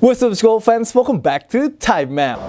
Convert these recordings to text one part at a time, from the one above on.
What's up school fans, welcome back to Time Map.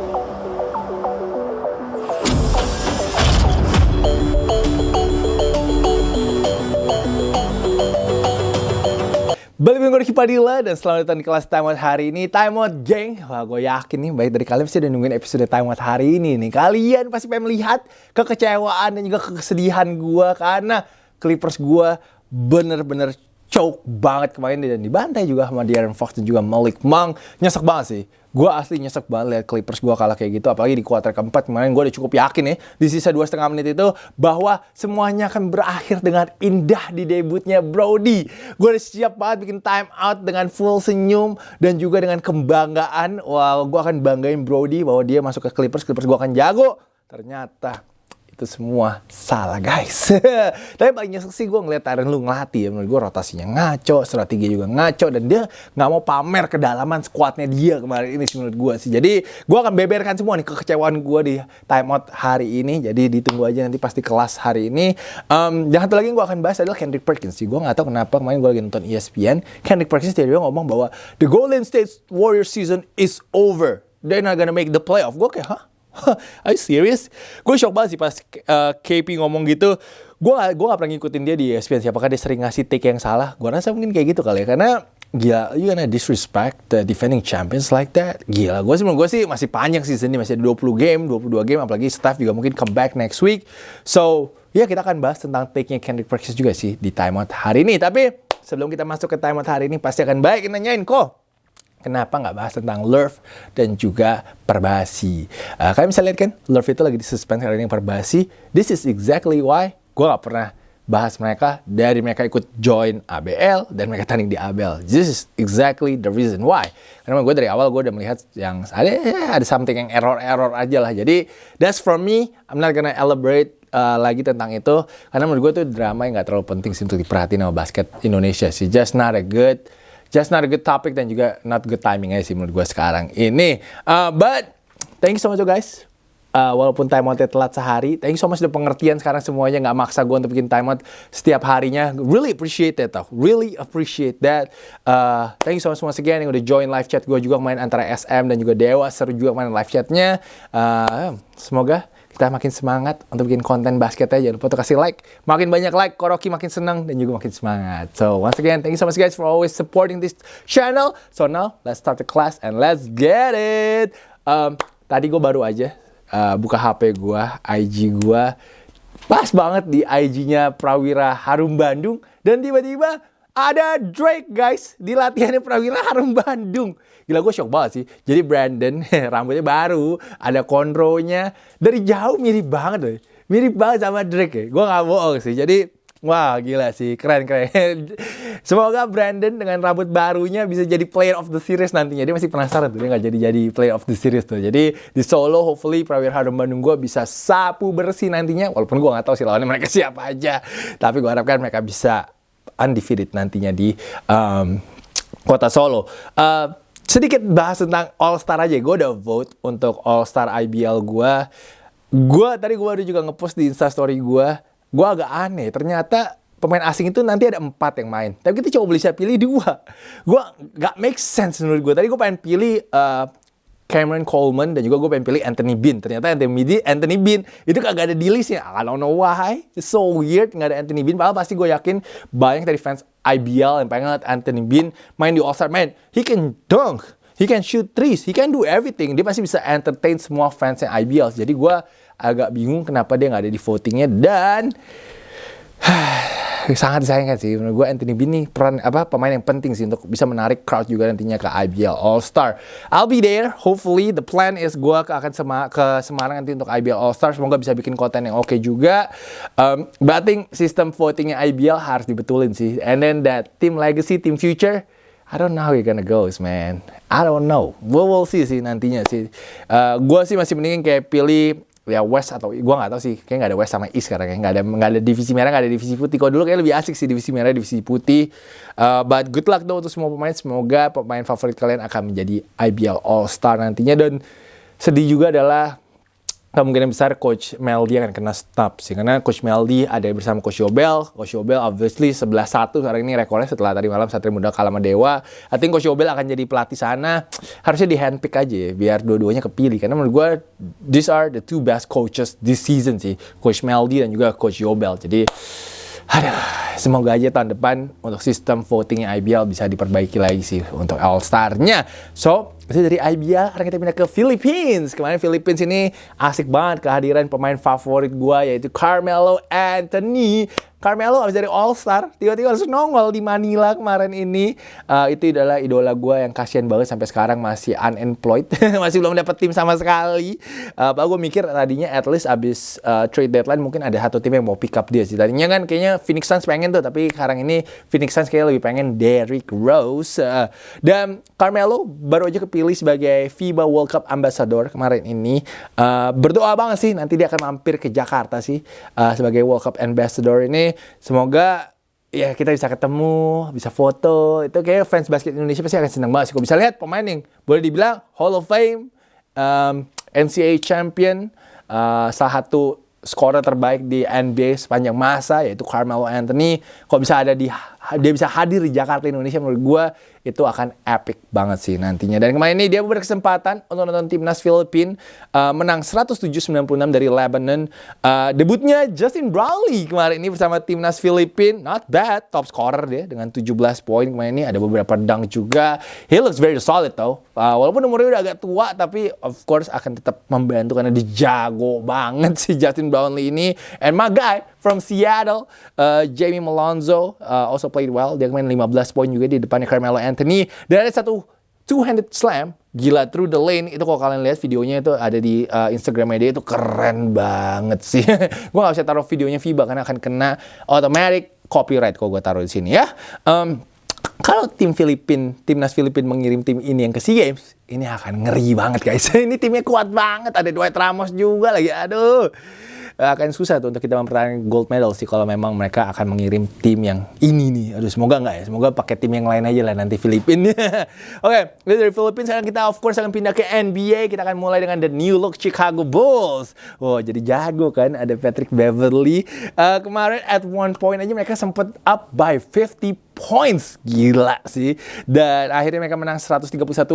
Balik dengan gue Padilla dan selamat datang di kelas Time Out hari ini. Time Out geng. Wah gue yakin nih baik dari kalian pasti udah nungguin episode Time Out hari ini nih. Kalian pasti pengen melihat kekecewaan dan juga kesedihan gue Karena Clippers gue bener-bener choke banget kemarin dan dibantai juga sama Darren Fox dan juga Malik Monk. Nyesek banget sih. Gue asli nyesek banget liat Clippers gue kalah kayak gitu. Apalagi di kuarter keempat kemarin gue udah cukup yakin nih di sisa dua setengah menit itu bahwa semuanya akan berakhir dengan indah di debutnya Brody. Gue udah siap banget bikin time out dengan full senyum dan juga dengan kebanggaan. Wah, gue akan banggain Brody bahwa dia masuk ke Clippers. Clippers gue akan jago. Ternyata itu semua salah guys. Tapi paling nyesek sih gue ngeliat Tyron lu ngelatih ya. Menurut gue rotasinya ngaco, strategi juga ngaco. Dan dia nggak mau pamer kedalaman squadnya dia kemarin ini sih menurut gue sih. Jadi gue akan beberkan semua nih kekecewaan gue di timeout hari ini. Jadi ditunggu aja nanti pasti kelas hari ini. Um, dan satu lagi yang gue akan bahas adalah Kendrick Perkins sih. Gue nggak tahu kenapa kemarin gue lagi nonton ESPN. Kendrick Perkins dia ngomong bahwa the Golden State Warriors season is over. They're not gonna make the playoff. Gue kayak, hah? Are you serious? Gue shock banget sih pas uh, KP ngomong gitu. Gue gak, gak pernah ngikutin dia di ESPN. Siapakah dia sering ngasih take yang salah? Gue rasa mungkin kayak gitu kali ya. Karena gila, you gonna disrespect the defending champions like that? Gila, gue sih gue sih masih panjang season ini. Masih ada 20 game, 22 game. Apalagi staff juga mungkin come back next week. So, ya kita akan bahas tentang take-nya Kendrick Perkins juga sih di timeout hari ini. Tapi sebelum kita masuk ke timeout hari ini, pasti akan baik nanyain kok Kenapa nggak bahas tentang Lurf dan juga Perbasi? Uh, kalian bisa lihat kan, Lurf itu lagi disuspend karena yang Perbasi. This is exactly why gue nggak pernah bahas mereka dari mereka ikut join ABL dan mereka tanding di ABL. This is exactly the reason why. Karena gue dari awal gue udah melihat yang ada ada something yang error-error aja lah. Jadi that's for me. I'm not gonna elaborate uh, lagi tentang itu karena menurut gue tuh drama yang nggak terlalu penting sih untuk diperhatiin sama basket Indonesia sih. Just not a good just not a good topic dan juga not good timing aja sih menurut gue sekarang ini. Uh, but thank you so much guys. Uh, walaupun time out telat sehari, thank you so much udah pengertian sekarang semuanya nggak maksa gue untuk bikin time out setiap harinya. Really appreciate that tau, really appreciate that. Uh, thank you so much once again yang udah join live chat gue juga main antara SM dan juga Dewa seru juga main live chatnya. Uh, semoga kita makin semangat untuk bikin konten basket aja. Jangan lupa untuk kasih like. Makin banyak like, Koroki makin senang dan juga makin semangat. So, once again, thank you so much guys for always supporting this channel. So now, let's start the class and let's get it. Um, tadi gue baru aja uh, buka HP gue, IG gue. Pas banget di IG-nya Prawira Harum Bandung. Dan tiba-tiba ada Drake guys di latihannya Prawira Harum Bandung. Gila gue shock banget sih. Jadi Brandon rambutnya baru, ada kontrolnya. Dari jauh mirip banget loh. Mirip banget sama Drake ya. Gue gak bohong sih. Jadi Wah gila sih, keren keren. Semoga Brandon dengan rambut barunya bisa jadi player of the series nantinya. Dia masih penasaran tuh, dia nggak jadi jadi player of the series tuh. Jadi di Solo, hopefully Prawira Harum Bandung gue bisa sapu bersih nantinya. Walaupun gue nggak tahu sih lawannya mereka siapa aja. Tapi gue harapkan mereka bisa undefeated nantinya di um, kota Solo. Uh, sedikit bahas tentang All Star aja. Gue udah vote untuk All Star IBL gue. Gue tadi gue baru juga ngepost di Instastory gue. Gue agak aneh. Ternyata pemain asing itu nanti ada empat yang main. Tapi kita coba bisa pilih dua. Gue gak make sense menurut gue. Tadi gue pengen pilih uh, Cameron Coleman dan juga gue pengen pilih Anthony Bean. Ternyata Anthony Bean, Anthony Bean itu kagak ada di listnya. I don't know why. It's so weird nggak ada Anthony Bean. Padahal pasti gue yakin banyak dari fans IBL yang pengen ngeliat Anthony Bean main di All Star. Man, he can dunk. He can shoot threes. He can do everything. Dia pasti bisa entertain semua fans yang IBL. Jadi gue agak bingung kenapa dia nggak ada di votingnya. Dan sangat disayangkan sih menurut gue Anthony Bean nih peran apa pemain yang penting sih untuk bisa menarik crowd juga nantinya ke IBL All Star. I'll be there. Hopefully the plan is gue akan sema ke Semarang nanti untuk IBL All Star. Semoga bisa bikin konten yang oke okay juga. Um, think sistem votingnya IBL harus dibetulin sih. And then that team legacy, team future. I don't know how you're gonna go, man. I don't know. We will see sih nantinya sih. Uh, gue sih masih mendingin kayak pilih ya West atau gue nggak tahu sih. Kayak nggak ada West sama East sekarang kayak nggak ada nggak ada divisi merah nggak ada divisi putih. Kalau dulu kayak lebih asik sih divisi merah divisi putih. Uh, but good luck though untuk semua pemain. Semoga pemain favorit kalian akan menjadi IBL All Star nantinya. Dan sedih juga adalah kemungkinan besar Coach Meldi akan kena stop sih. Karena Coach Meldi ada bersama Coach Yobel. Coach Yobel obviously 11-1 sekarang ini rekornya setelah tadi malam Satria Muda kalah sama Dewa. I think Coach Yobel akan jadi pelatih sana. Harusnya di handpick aja ya, biar dua-duanya kepilih. Karena menurut gue, these are the two best coaches this season sih. Coach Meldi dan juga Coach Yobel. Jadi, aduh, semoga aja tahun depan untuk sistem votingnya IBL bisa diperbaiki lagi sih untuk All Star-nya. So, itu dari IBL, sekarang kita pindah ke Philippines. Kemarin Philippines ini asik banget kehadiran pemain favorit gua yaitu Carmelo Anthony. Carmelo habis dari All Star tiba-tiba harus nongol di Manila kemarin ini. Uh, itu adalah idola gue yang kasihan banget sampai sekarang masih unemployed. Masih belum dapat tim sama sekali. Uh, gue mikir tadinya at least abis uh, trade deadline mungkin ada satu tim yang mau pick up dia sih. Tadinya kan kayaknya Phoenix Suns pengen tuh tapi sekarang ini Phoenix Suns kayaknya lebih pengen Derrick Rose. Uh, dan Carmelo baru aja kepilih sebagai FIBA World Cup Ambassador kemarin ini uh, berdoa banget sih nanti dia akan mampir ke Jakarta sih uh, sebagai World Cup Ambassador ini semoga ya kita bisa ketemu, bisa foto. Itu kayak fans basket Indonesia pasti akan senang banget sih. Kok bisa lihat pemain yang boleh dibilang Hall of Fame, um, NCAA champion, uh, salah satu scorer terbaik di NBA sepanjang masa yaitu Carmelo Anthony. Kok bisa ada di dia bisa hadir di Jakarta Indonesia menurut gue itu akan epic banget sih nantinya. Dan kemarin ini dia berkesempatan untuk nonton timnas Filipina uh, menang 107-96 dari Lebanon. Uh, debutnya Justin Brownlee kemarin ini bersama timnas Filipina, not bad, top scorer dia dengan 17 poin kemarin ini. Ada beberapa dunk juga. He looks very solid though. Uh, walaupun umurnya udah agak tua, tapi of course akan tetap membantu karena dia jago banget si Justin Brownlee ini. And my guy from Seattle, uh, Jamie Malonzo uh, also played well. Dia main 15 poin juga di depannya Carmelo Anthony. Dan ada satu two-handed slam, gila through the lane. Itu kalau kalian lihat videonya itu ada di uh, Instagram dia itu keren banget sih. gue gak bisa taruh videonya FIBA karena akan kena automatic copyright kalau gue taruh di sini ya. Um, kalau tim Filipin, timnas Filipin mengirim tim ini yang ke SEA Games, ini akan ngeri banget guys. ini timnya kuat banget, ada Dwight Ramos juga lagi. Aduh akan susah tuh untuk kita mempertahankan gold medal sih kalau memang mereka akan mengirim tim yang ini nih. Aduh semoga nggak ya. Semoga pakai tim yang lain aja lah nanti Filipina. Oke, okay, dari Filipina sekarang kita of course akan pindah ke NBA. Kita akan mulai dengan the new look Chicago Bulls. Wow, jadi jago kan. Ada Patrick Beverly. Uh, kemarin at one point aja mereka sempat up by 50 points. Gila sih. Dan akhirnya mereka menang 131-87.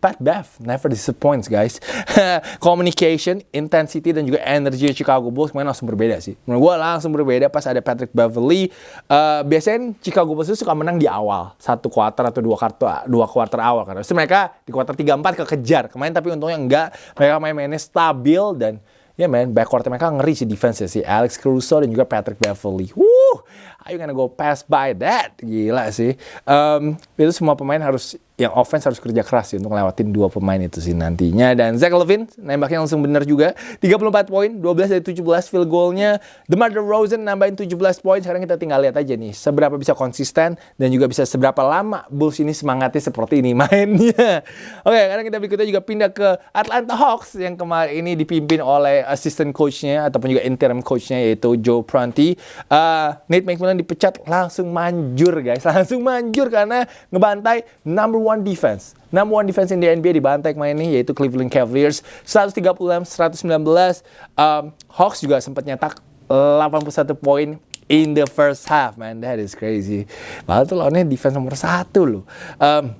Pat Bev never disappoints guys. Communication, intensity dan juga energy Chicago Bulls kemarin langsung berbeda sih. Menurut gue langsung berbeda pas ada Patrick Beverly. Uh, biasanya Chicago Bulls itu suka menang di awal, satu quarter atau dua quarter dua quarter awal. Terus mereka di quarter 3 4 kekejar. Kemarin tapi untungnya enggak. Mereka main-mainnya stabil dan ya yeah, man, backcourt mereka ngeri sih defense sih. Alex Caruso dan juga Patrick Beverly. Woo! Are you gonna go pass by that? Gila sih. Um, itu semua pemain harus yang offense harus kerja keras sih untuk lewatin dua pemain itu sih nantinya. Dan Zach Levine nembaknya langsung bener juga. 34 poin, 12 dari 17 field goalnya. DeMar DeRozan nambahin 17 poin. Sekarang kita tinggal lihat aja nih seberapa bisa konsisten dan juga bisa seberapa lama Bulls ini semangatnya seperti ini mainnya. Oke, karena kita berikutnya juga pindah ke Atlanta Hawks yang kemarin ini dipimpin oleh assistant coachnya ataupun juga interim coachnya yaitu Joe Prunty. Uh, Nate McMillan dipecat langsung manjur guys, langsung manjur karena ngebantai number one one defense. Number one defense in the NBA dibantai kemarin ini yaitu Cleveland Cavaliers 136 119. Um, Hawks juga sempat nyetak 81 poin in the first half, man. That is crazy. Padahal tuh lawannya defense nomor satu loh. Um,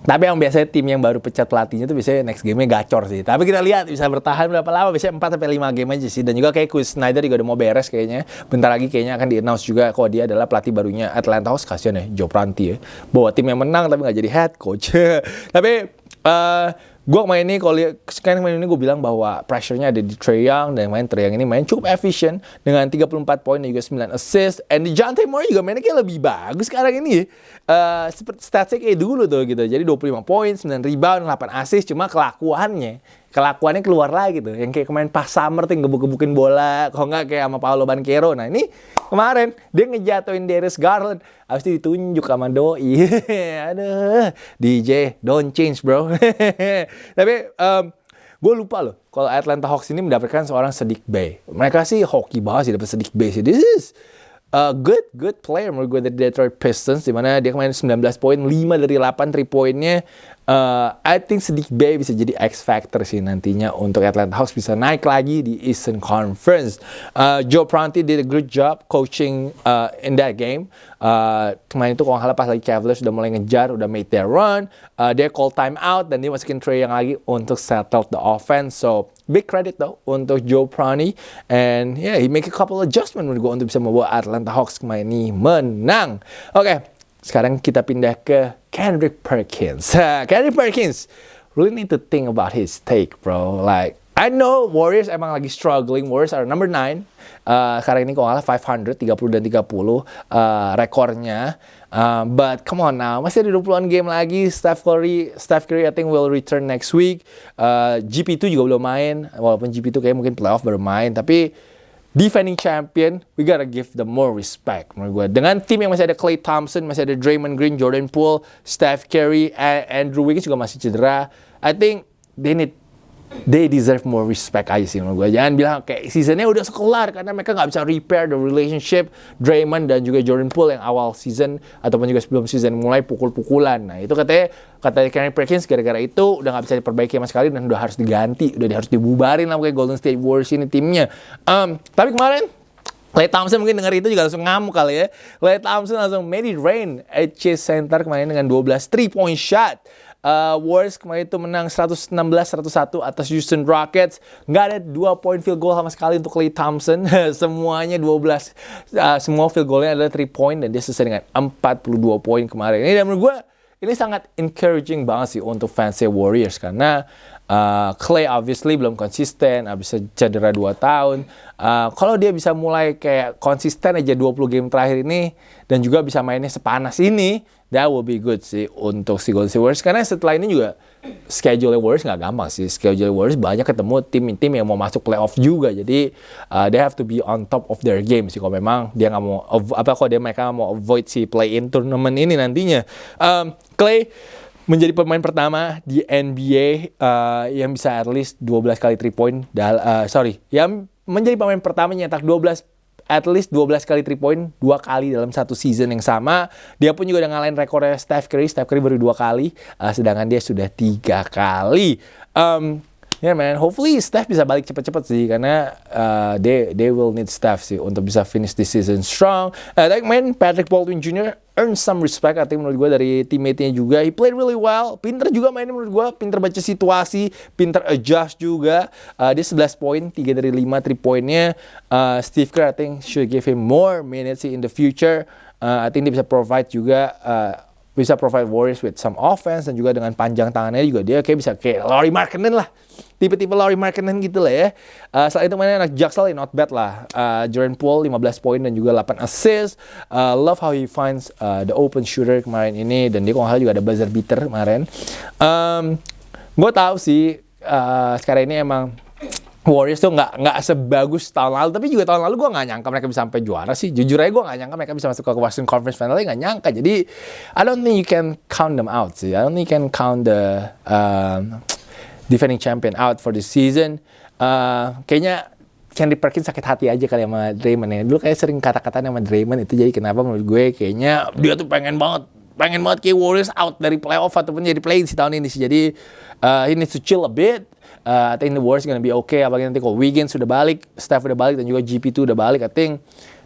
tapi yang biasanya tim yang baru pecat pelatihnya tuh biasanya next game-nya gacor sih. Tapi kita lihat bisa bertahan berapa lama, biasanya 4 sampai 5 game aja sih. Dan juga kayak Chris Snyder juga udah mau beres kayaknya. Bentar lagi kayaknya akan di-announce juga kalau dia adalah pelatih barunya Atlanta Hawks. Kasian ya, Joe Pranti ya. Bawa tim yang menang tapi nggak jadi head coach. tapi uh, gue main ini kalau sekarang main ini gue bilang bahwa pressure-nya ada di Trey Young dan main Trey Young ini main cukup efisien dengan 34 poin dan juga 9 assist. And di John Moore juga mainnya kayak lebih bagus sekarang ini. Uh, seperti statsnya kayak dulu tuh gitu. Jadi 25 poin 9 rebound 8 assist cuma kelakuannya kelakuannya keluar lagi tuh. Yang kayak kemarin pas summer tuh gebuk-gebukin bola kok nggak kayak sama Paolo Banquero. Nah ini kemarin dia ngejatuhin Darius Garland. Habis itu ditunjuk sama Doi. Aduh DJ don't change bro. Tapi um, gue lupa loh kalau Atlanta Hawks ini mendapatkan seorang Sedik Bay mereka sih hoki banget sih dapat Sedik Bay sih. This is a good good player menurut gue dari Detroit Pistons di mana dia kemarin 19 poin 5 dari 8 3 poinnya uh, I think Sadiq Bey bisa jadi X factor sih nantinya untuk Atlanta Hawks bisa naik lagi di Eastern Conference. Uh, Joe Prunty did a good job coaching uh, in that game. Uh, kemarin itu kalau nggak pas lagi Cavaliers sudah mulai ngejar, udah made their run, uh, dia call time out dan dia masukin Trey yang lagi untuk settle the offense. So big credit though untuk Joe Prunty and yeah he make a couple adjustment menurut gue untuk bisa membawa Atlanta Hawks kemarin ini menang. Oke, okay, sekarang kita pindah ke Kendrick Perkins. Kendrick Perkins really need to think about his take, bro. Like I know Warriors emang lagi struggling. Warriors are number 9. Uh, sekarang ini kalau nggak 500, 30 dan 30 uh, rekornya. Uh, but come on now, masih ada 20-an game lagi. Steph Curry, Steph Curry I think will return next week. Uh, GP2 juga belum main. Walaupun GP2 kayak mungkin playoff baru main. Tapi defending champion, we gotta give them more respect menurut gue. Dengan tim yang masih ada Clay Thompson, masih ada Draymond Green, Jordan Poole, Steph Curry, Andrew Wiggins juga masih cedera. I think they need they deserve more respect aja sih menurut gue. Jangan bilang kayak seasonnya udah sekelar karena mereka nggak bisa repair the relationship Draymond dan juga Jordan Poole yang awal season ataupun juga sebelum season mulai pukul-pukulan. Nah itu katanya kata Kenny Perkins gara-gara itu udah nggak bisa diperbaiki sama sekali dan udah harus diganti, udah harus dibubarin lah kayak Golden State Warriors ini timnya. Um, tapi kemarin Clay Thompson mungkin dengar itu juga langsung ngamuk kali ya. Clay Thompson langsung made it rain at Chase Center kemarin dengan 12 3 point shot. Uh, Warriors kemarin itu menang 116-101 atas Houston Rockets. Nggak ada dua point field goal sama sekali untuk Clay Thompson. Semuanya 12. Uh, semua field goalnya adalah 3 point dan dia selesai dengan 42 poin kemarin. Ini dan menurut gue ini sangat encouraging banget sih untuk fans Warriors karena uh, Clay obviously belum konsisten, habis cedera 2 tahun. Uh, kalau dia bisa mulai kayak konsisten aja 20 game terakhir ini dan juga bisa mainnya sepanas ini, that will be good sih untuk si Golden State Warriors. Karena setelah ini juga schedule Warriors nggak gampang sih. Schedule Warriors banyak ketemu tim-tim yang mau masuk playoff juga. Jadi uh, they have to be on top of their game sih kalau memang dia nggak mau apa kalau dia mereka mau avoid si play in tournament ini nantinya. Um, Clay menjadi pemain pertama di NBA uh, yang bisa at least 12 kali 3 point dal uh, sorry yang menjadi pemain pertama nyetak 12 at least 12 kali 3 point dua kali dalam satu season yang sama. Dia pun juga udah ngalahin rekornya Steph Curry. Steph Curry baru dua kali, uh, sedangkan dia sudah tiga kali. Um, Ya yeah, man, hopefully Steph bisa balik cepet-cepet sih karena uh, they they will need Steph sih untuk bisa finish this season strong. Uh, like man, Patrick Baldwin Jr. earn some respect I think menurut gue dari teammate-nya juga. He played really well. Pinter juga mainnya menurut gue. Pinter baca situasi, pinter adjust juga. Uh, dia 11 poin, 3 dari 5 3 poinnya. Uh, Steve Kerr I think should give him more minutes in the future. Uh, I think dia bisa provide juga uh, bisa provide Warriors with some offense dan juga dengan panjang tangannya juga dia kayak bisa kayak Laurie Markkinen lah. Tipe-tipe Laurie Markkinen gitu lah ya. Uh, selain itu mainnya anak Jacksel ya not bad lah. Uh, Jordan Poole 15 poin dan juga 8 assist. Uh, love how he finds uh, the open shooter kemarin ini dan dia kalau juga ada buzzer beater kemarin. Um, gue tahu sih uh, sekarang ini emang Warriors tuh nggak nggak sebagus tahun lalu. Tapi juga tahun lalu gue nggak nyangka mereka bisa sampai juara sih. Jujur aja gue nggak nyangka mereka bisa masuk ke Western Conference Final nggak nyangka. Jadi I don't think you can count them out sih. I don't think you can count the um, defending champion out for the season. Uh, kayaknya Henry Perkins sakit hati aja kali sama Draymond ya. Dulu kayak sering kata-kata sama Draymond itu jadi kenapa menurut gue kayaknya dia tuh pengen banget pengen banget kayak Warriors out dari playoff ataupun jadi play si tahun ini sih. Jadi uh, he needs to chill a bit uh, I think the Warriors gonna be okay. Apalagi nanti kalau Wiggins sudah balik, Steph udah balik dan juga GP2 udah balik, I think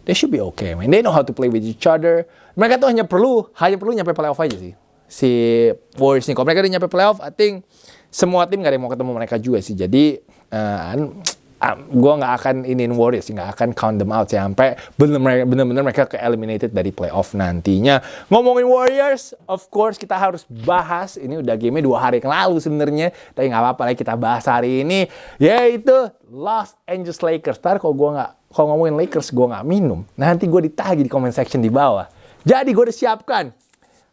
they should be okay, man. They know how to play with each other. Mereka tuh hanya perlu, hanya perlu nyampe playoff aja sih. Si Warriors nih, kalau mereka udah nyampe playoff, I think semua tim gak ada yang mau ketemu mereka juga sih. Jadi, uh, um, gue nggak akan inin Warriors, nggak akan count them out sampai bener-bener mereka ke eliminated dari playoff nantinya. Ngomongin Warriors, of course kita harus bahas. Ini udah game dua hari yang lalu sebenarnya, tapi nggak apa-apa lah kita bahas hari ini, yaitu Los Angeles Lakers. Ntar kalau gue nggak kalau ngomongin Lakers gue nggak minum, nanti gue ditagi di comment section di bawah. Jadi gue udah siapkan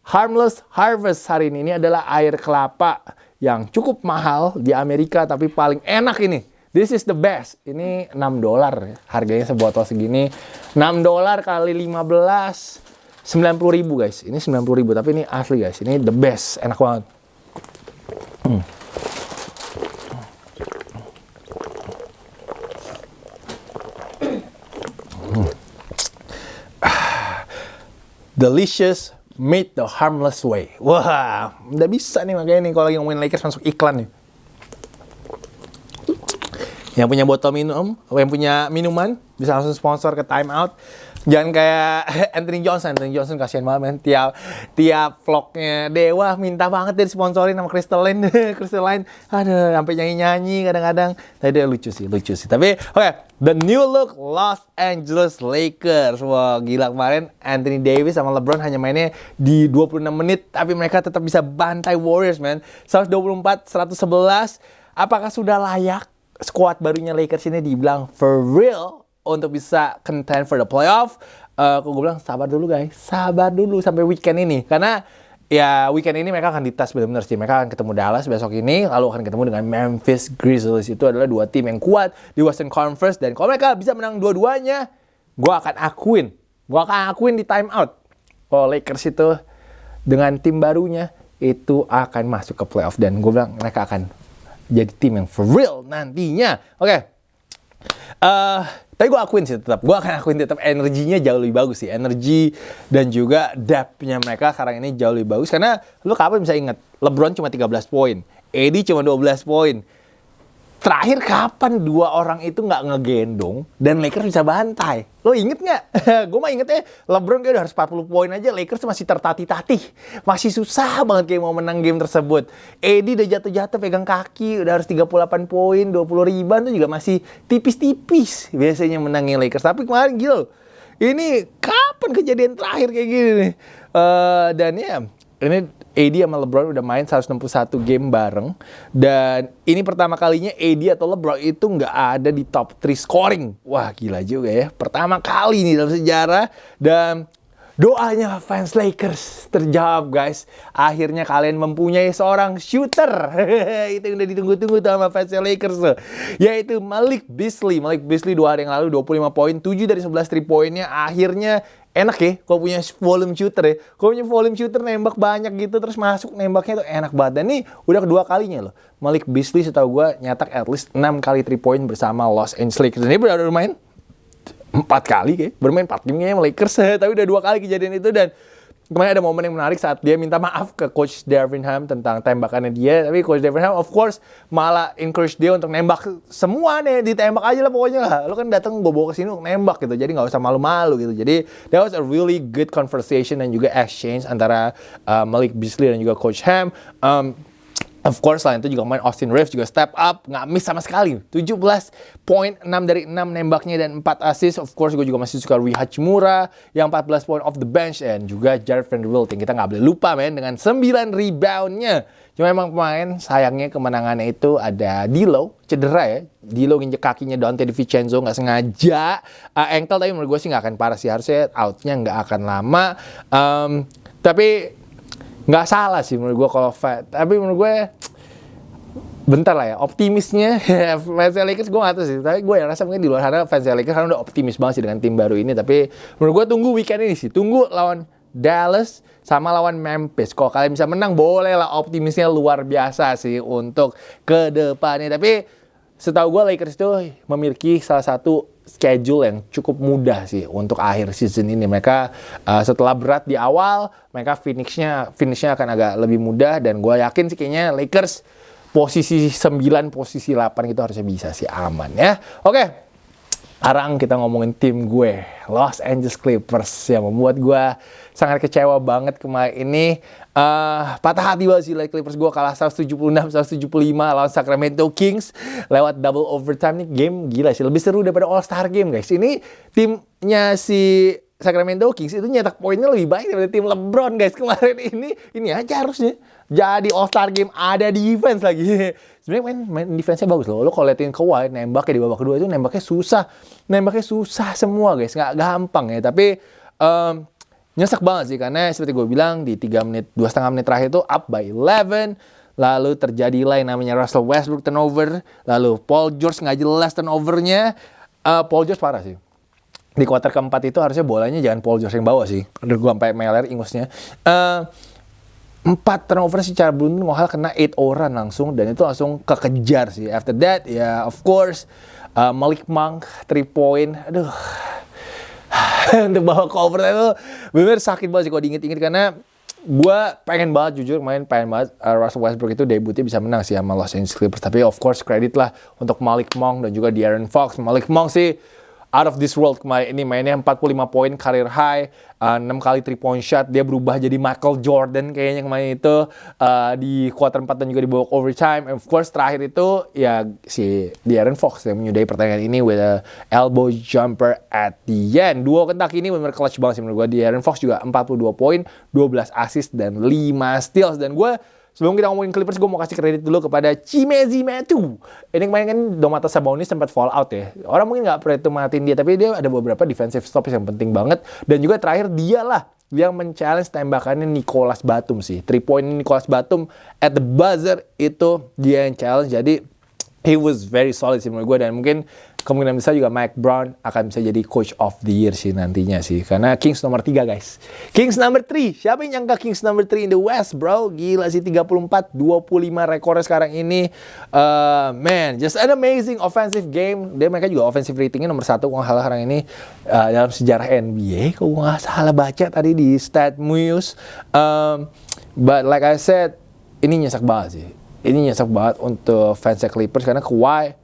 Harmless Harvest hari ini. Ini adalah air kelapa yang cukup mahal di Amerika tapi paling enak ini This is the best. Ini 6 dolar harganya sebotol segini. 6 dolar kali 15 90 ribu guys. Ini 90 ribu tapi ini asli guys. Ini the best. Enak banget. Hmm. Delicious made the harmless way. Wah, udah bisa nih makanya nih kalau lagi ngomongin Lakers masuk iklan nih. Yang punya botol minum, yang punya minuman bisa langsung sponsor ke Time Out. Jangan kayak Anthony Johnson, Anthony Johnson kasihan banget men. Tiap tiap vlognya Dewa minta banget dia sponsorin sama Crystal Line, Crystal Line. Ada sampai nyanyi-nyanyi kadang-kadang. Tapi dia lucu sih, lucu sih. Tapi oke, okay, the new look Los Angeles Lakers. Wah, gila kemarin Anthony Davis sama LeBron hanya mainnya di 26 menit tapi mereka tetap bisa bantai Warriors, man. 124 111. Apakah sudah layak squad barunya Lakers ini dibilang for real untuk bisa contend for the playoff, uh, gue bilang sabar dulu guys, sabar dulu sampai weekend ini karena ya weekend ini mereka akan dites benar-benar sih. Mereka akan ketemu Dallas besok ini, lalu akan ketemu dengan Memphis Grizzlies. Itu adalah dua tim yang kuat di Western Conference dan kalau mereka bisa menang dua-duanya, gue akan akuin, gue akan akuin di time out. Kalau Lakers itu dengan tim barunya itu akan masuk ke playoff dan gue bilang mereka akan jadi tim yang for real nantinya. Oke. Okay. Uh, tapi gue akuin sih tetap, gue akan akuin tetap energinya jauh lebih bagus sih. Energi dan juga depth-nya mereka sekarang ini jauh lebih bagus. Karena lu kapan bisa ingat, LeBron cuma 13 poin, AD cuma 12 poin. Terakhir kapan dua orang itu nggak ngegendong dan Lakers bisa bantai? Lo inget nggak? gue mah ingetnya LeBron kayak udah harus 40 poin aja, Lakers masih tertatih-tatih. Masih susah banget kayak mau menang game tersebut. Edi udah jatuh-jatuh pegang kaki, udah harus 38 poin, 20 riban tuh juga masih tipis-tipis biasanya menangin Lakers. Tapi kemarin gila ini kapan kejadian terakhir kayak gini nih? Uh, dan ya, ini AD sama LeBron udah main 161 game bareng. Dan ini pertama kalinya AD atau LeBron itu nggak ada di top 3 scoring. Wah gila juga ya, pertama kali nih dalam sejarah. Dan doanya fans Lakers terjawab guys. Akhirnya kalian mempunyai seorang shooter. itu yang udah ditunggu-tunggu sama fans Lakers tuh. Yaitu Malik Beasley. Malik Beasley dua hari yang lalu 25 poin, 7 dari 11 3 poinnya akhirnya enak ya kalau punya volume shooter ya kalau punya volume shooter nembak banyak gitu terus masuk nembaknya tuh enak banget dan ini udah kedua kalinya loh Malik Beasley setahu gue nyatak at least 6 kali 3 point bersama Los Angeles Lakers ini udah main empat kali kayak bermain empat game kayaknya Lakers. Tapi udah dua kali kejadian itu dan kemarin ada momen yang menarik saat dia minta maaf ke coach Darvin Ham tentang tembakannya dia. Tapi coach Darvin Ham of course malah encourage dia untuk nembak semua nih ditembak aja lah pokoknya lah. Lo kan datang gue ke sini untuk nembak gitu jadi nggak usah malu-malu gitu. Jadi that was a really good conversation dan juga exchange antara uh, Malik Beasley dan juga coach Ham. Um, Of course lah itu juga main Austin Reeves juga step up, nggak miss sama sekali. 17 poin, 6 dari 6 nembaknya dan 4 assist. Of course gue juga masih suka Rui Hachimura yang 14 poin off the bench dan juga Jared Vanderbilt yang kita nggak boleh lupa men dengan 9 reboundnya. Cuma emang pemain sayangnya kemenangannya itu ada Dilo cedera ya. Dilo nginjek kakinya Dante DiVincenzo nggak sengaja. Uh, ankle tapi menurut gue sih nggak akan parah sih harusnya outnya nggak akan lama. Um, tapi nggak salah sih menurut gue kalau fat tapi menurut gue bentar lah ya optimisnya fans Lakers gue gak tahu sih tapi gue yang rasa mungkin di luar sana fans Lakers kan udah optimis banget sih dengan tim baru ini tapi menurut gue tunggu weekend ini sih tunggu lawan Dallas sama lawan Memphis. Kalau kalian bisa menang boleh lah optimisnya luar biasa sih untuk ke depannya. Tapi setahu gue Lakers itu memiliki salah satu schedule yang cukup mudah sih untuk akhir season ini. Mereka uh, setelah berat di awal, mereka finishnya finishnya akan agak lebih mudah dan gue yakin sih kayaknya Lakers posisi 9, posisi 8 itu harusnya bisa sih aman ya. Oke. Okay. Sekarang kita ngomongin tim gue, Los Angeles Clippers yang membuat gue sangat kecewa banget kemarin ini. Uh, patah hati banget sih like Clippers gue kalah 176-175 lawan Sacramento Kings lewat double overtime nih game gila sih lebih seru daripada All Star game guys. Ini timnya si Sacramento Kings itu nyetak poinnya lebih baik daripada tim LeBron guys kemarin ini. Ini aja harusnya jadi All Star game ada defense lagi. sebenarnya main, main defense-nya bagus loh. Lo kalau liatin Kawhi nembaknya di babak kedua itu nembaknya susah. Nembaknya susah semua guys, nggak gampang ya. Tapi um, nyesek banget sih karena seperti gue bilang di 3 menit, dua setengah menit terakhir itu up by 11. Lalu terjadi lain namanya Russell Westbrook turnover. Lalu Paul George nggak jelas turnovernya. Uh, Paul George parah sih di kuarter keempat itu harusnya bolanya jangan Paul George yang bawa sih. Udah gue sampai meler ingusnya. Uh, empat turnover secara beruntun Mohal kena 8 orang langsung dan itu langsung kekejar sih. After that ya of course uh, Malik Monk 3 point. Aduh. untuk bawa overtime itu bener sakit banget sih kalau diinget-inget karena gue pengen banget jujur main pengen banget uh, Russell Westbrook itu debutnya bisa menang sih sama Los Angeles Clippers tapi of course kredit lah untuk Malik Monk dan juga De'Aaron Fox Malik Monk sih out of this world kemarin ini mainnya 45 poin career high, uh, 6 kali 3 point shot, dia berubah jadi Michael Jordan kayaknya kemarin itu uh, di quarter 4 dan juga di babak overtime. And of course terakhir itu ya si De'Aaron Fox yang menyudahi pertandingan ini with a elbow jumper at the end. Dua kentak ini benar clutch banget sih menurut gue. De'Aaron Fox juga 42 poin, 12 assist dan 5 steals dan gue Sebelum kita ngomongin Clippers, gue mau kasih kredit dulu kepada Chimezi Metu. Ini kemarin kan Domantas Sabonis sempat fall out ya. Orang mungkin nggak matiin dia, tapi dia ada beberapa defensive stops yang penting banget. Dan juga terakhir dia lah yang men-challenge tembakannya Nicholas Batum sih. Three point Nicholas Batum at the buzzer itu dia yang challenge. Jadi he was very solid sih menurut gue dan mungkin kemungkinan besar juga Mike Brown akan bisa jadi coach of the year sih nantinya sih. Karena Kings nomor 3 guys. Kings nomor 3. Siapa yang nyangka Kings nomor 3 in the West bro? Gila sih 34, 25 rekornya sekarang ini. Uh, man, just an amazing offensive game. Dia mereka juga offensive ratingnya nomor 1 kalau salah sekarang ini uh, dalam sejarah NBA. Kalau nggak salah baca tadi di Stat Muse. Um, but like I said, ini nyesek banget sih. Ini nyesek banget untuk fans Clippers karena Kawhi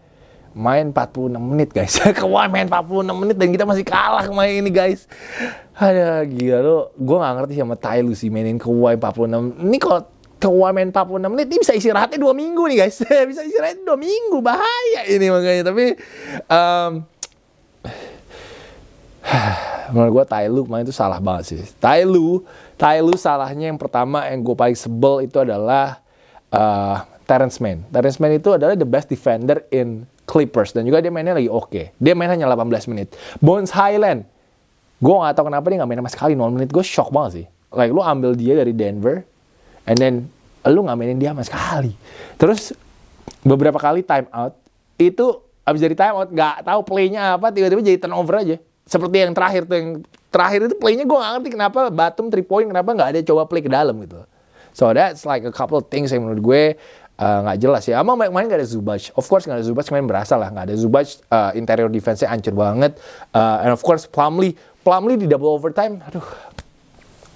main 46 menit guys. Kawhi main 46 menit dan kita masih kalah main ini guys. Ada gila lo. Gue gak ngerti sama Ty sih mainin Kawhi 46 ini kalau Kawhi main 46 menit ini bisa istirahatnya dua minggu nih guys. Bisa istirahatnya dua minggu. Bahaya ini makanya. Tapi um, menurut gue Ty main itu salah banget sih. Ty Lue Ty salahnya yang pertama yang gue paling sebel itu adalah uh, Terrence Mann. Terrence Mann itu adalah the best defender in Clippers dan juga dia mainnya lagi oke. Okay. Dia main hanya 18 menit. Bones Highland, gue gak tau kenapa dia gak main sama sekali 0 menit. Gue shock banget sih. Like lu ambil dia dari Denver, and then lu gak mainin dia sama sekali. Terus beberapa kali time out itu abis dari time out gak tahu playnya apa tiba-tiba jadi turnover aja. Seperti yang terakhir tuh yang terakhir itu playnya gue gak ngerti kenapa Batum 3 point kenapa gak ada coba play ke dalam gitu. So that's like a couple of things yang menurut gue nggak uh, jelas ya. Ama main nggak ada Zubac. Of course nggak ada Zubac, main berasa lah nggak ada Zubac. Uh, interior defense-nya hancur banget. Uh, and of course Plumlee, Plumlee di double overtime, aduh.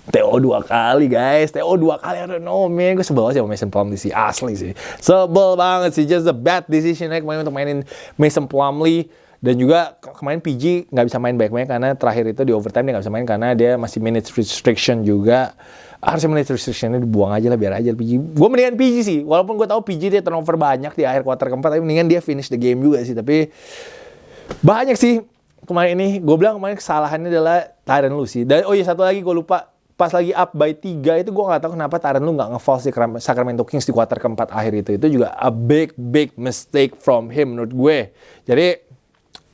TO dua kali guys, TO dua kali, I don't know man, gue sebel aja sama Mason Plumlee sih, asli sih. Sebel banget sih, just a bad decision ya kemarin untuk mainin Mason Plumlee. Dan juga kemarin PG nggak bisa main baik-baik karena terakhir itu di overtime dia nggak bisa main karena dia masih minutes restriction juga harusnya menit restrictionnya dibuang aja lah biar aja PG. Gue mendingan PG sih, walaupun gue tahu PG dia turnover banyak di akhir quarter keempat, tapi mendingan dia finish the game juga sih. Tapi banyak sih kemarin ini. Gue bilang kemarin kesalahannya adalah Tyron lu sih. Dan oh iya satu lagi gue lupa pas lagi up by 3 itu gue gak tahu kenapa Tyron lu gak nge-fall si Sacramento Kings di quarter keempat akhir itu. Itu juga a big big mistake from him menurut gue. Jadi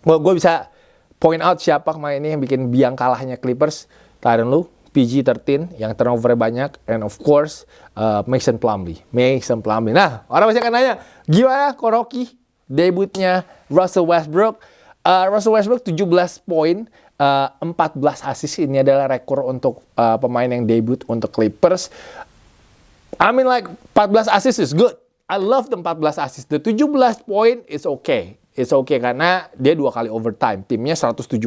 gue bisa point out siapa kemarin ini yang bikin biang kalahnya Clippers. Tyron lu PG-13 yang turnover banyak and of course uh, Mason Plumlee. Mason Plumlee. Nah, orang masih akan nanya, gimana Koroki debutnya Russell Westbrook? Uh, Russell Westbrook 17 poin, uh, 14 assist ini adalah rekor untuk uh, pemain yang debut untuk Clippers. I mean like 14 assist is good. I love the 14 assist. The 17 point is okay it's okay karena dia dua kali overtime. Timnya 174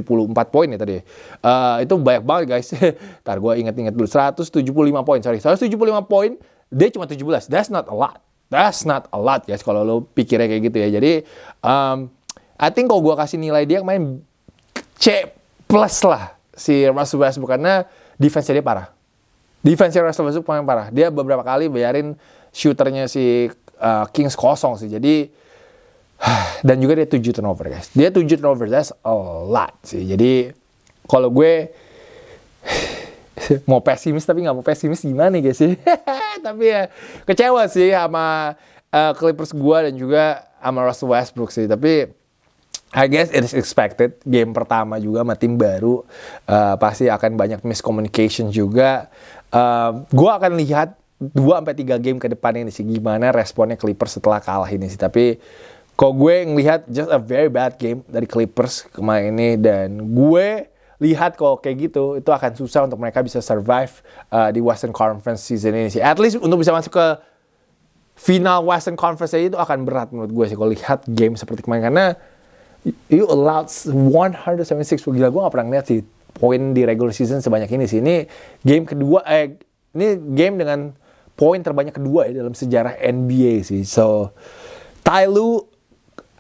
poin ya tadi. Uh, itu banyak banget guys. Ntar gue inget-inget dulu. 175 poin, sorry. 175 poin, dia cuma 17. That's not a lot. That's not a lot guys kalau lo pikirnya kayak gitu ya. Jadi, um, I think kalau gue kasih nilai dia main C plus lah si Russell Westbrook karena defense dia parah. Defense Russell Westbrook paling parah. Dia beberapa kali bayarin shooternya si uh, Kings kosong sih. Jadi dan juga dia 7 turnover guys. Dia 7 turnover, that's a lot sih. Jadi kalau gue mau pesimis tapi nggak mau pesimis gimana guys sih. tapi ya kecewa sih sama uh, Clippers gue dan juga sama Russell Westbrook sih. Tapi I guess it is expected. Game pertama juga sama tim baru uh, pasti akan banyak miscommunication juga. Uh, gue akan lihat 2 sampai 3 game ke depan ini sih gimana responnya Clippers setelah kalah ini sih. Tapi Kok gue ngelihat just a very bad game dari Clippers kemarin ini dan gue lihat kok kayak gitu itu akan susah untuk mereka bisa survive uh, di Western Conference season ini sih. At least untuk bisa masuk ke final Western Conference itu akan berat menurut gue sih kalau lihat game seperti kemarin karena you allowed 176 gila gue gak pernah ngeliat sih poin di regular season sebanyak ini sih. Ini game kedua, eh ini game dengan poin terbanyak kedua ya dalam sejarah NBA sih. So, Ty Lue,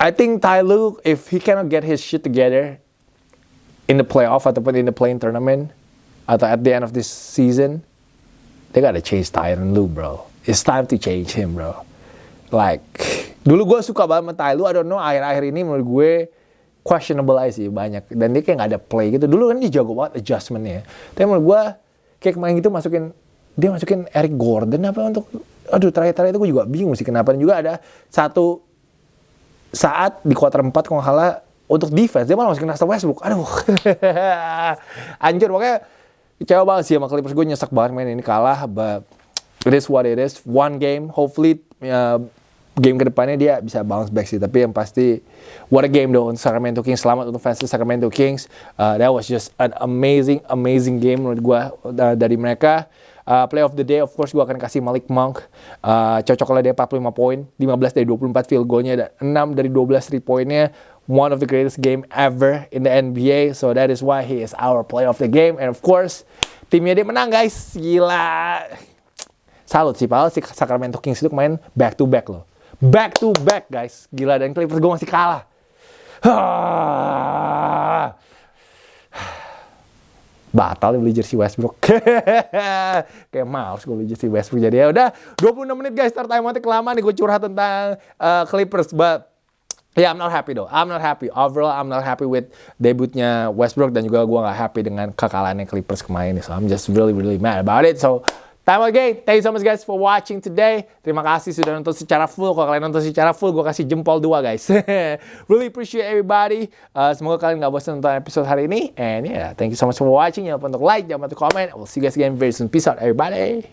I think Ty Lue, if he cannot get his shit together in the playoff ataupun in the playing tournament atau at the end of this season, they gotta change Tyron Lue, bro. It's time to change him, bro. Like, dulu gue suka banget sama Ty Lue, I don't know, akhir-akhir ini menurut gue questionable aja sih banyak. Dan dia kayak gak ada play gitu. Dulu kan dia jago banget adjustmentnya. Tapi menurut gue, kayak kemarin gitu masukin, dia masukin Eric Gordon apa untuk, aduh terakhir-terakhir itu gue juga bingung sih kenapa. Dan juga ada satu saat di kuarter 4 kalau nggak salah untuk defense dia malah masukin Russell Westbrook. Aduh. Anjir makanya kecewa banget sih sama Clippers. Gue nyesek banget main ini kalah but it is what it is. One game hopefully uh, game ke depannya dia bisa bounce back sih. Tapi yang pasti what a game though untuk Sacramento Kings. Selamat untuk fans Sacramento Kings. Uh, that was just an amazing amazing game menurut gue uh, dari mereka Uh, play of the day, of course, gue akan kasih Malik Monk. Uh, cocok lah dia 45 poin, 15 dari 24 field goalnya, dan 6 dari 12 3 poinnya. One of the greatest game ever in the NBA. So that is why he is our play of the game. And of course, timnya dia menang guys. Gila. Salut sih, padahal si Sacramento Kings itu kemarin back to back loh. Back to back guys. Gila, dan Clippers gue masih kalah. batal beli jersey Westbrook. Kayak males gue beli jersey Westbrook. Jadi ya udah 26 menit guys start time nanti kelamaan nih gue curhat tentang uh, Clippers. But yeah, I'm not happy though. I'm not happy. Overall, I'm not happy with debutnya Westbrook dan juga gue gak happy dengan kekalahannya Clippers kemarin. So I'm just really really mad about it. So Time again. Thank you so much guys for watching today. Terima kasih sudah nonton secara full. Kalau kalian nonton secara full, gue kasih jempol dua guys. really appreciate everybody. Uh, semoga kalian gak bosan nonton episode hari ini. And yeah, thank you so much for watching. Jangan lupa untuk like, jangan lupa untuk comment. We'll see you guys again very soon. Peace out everybody.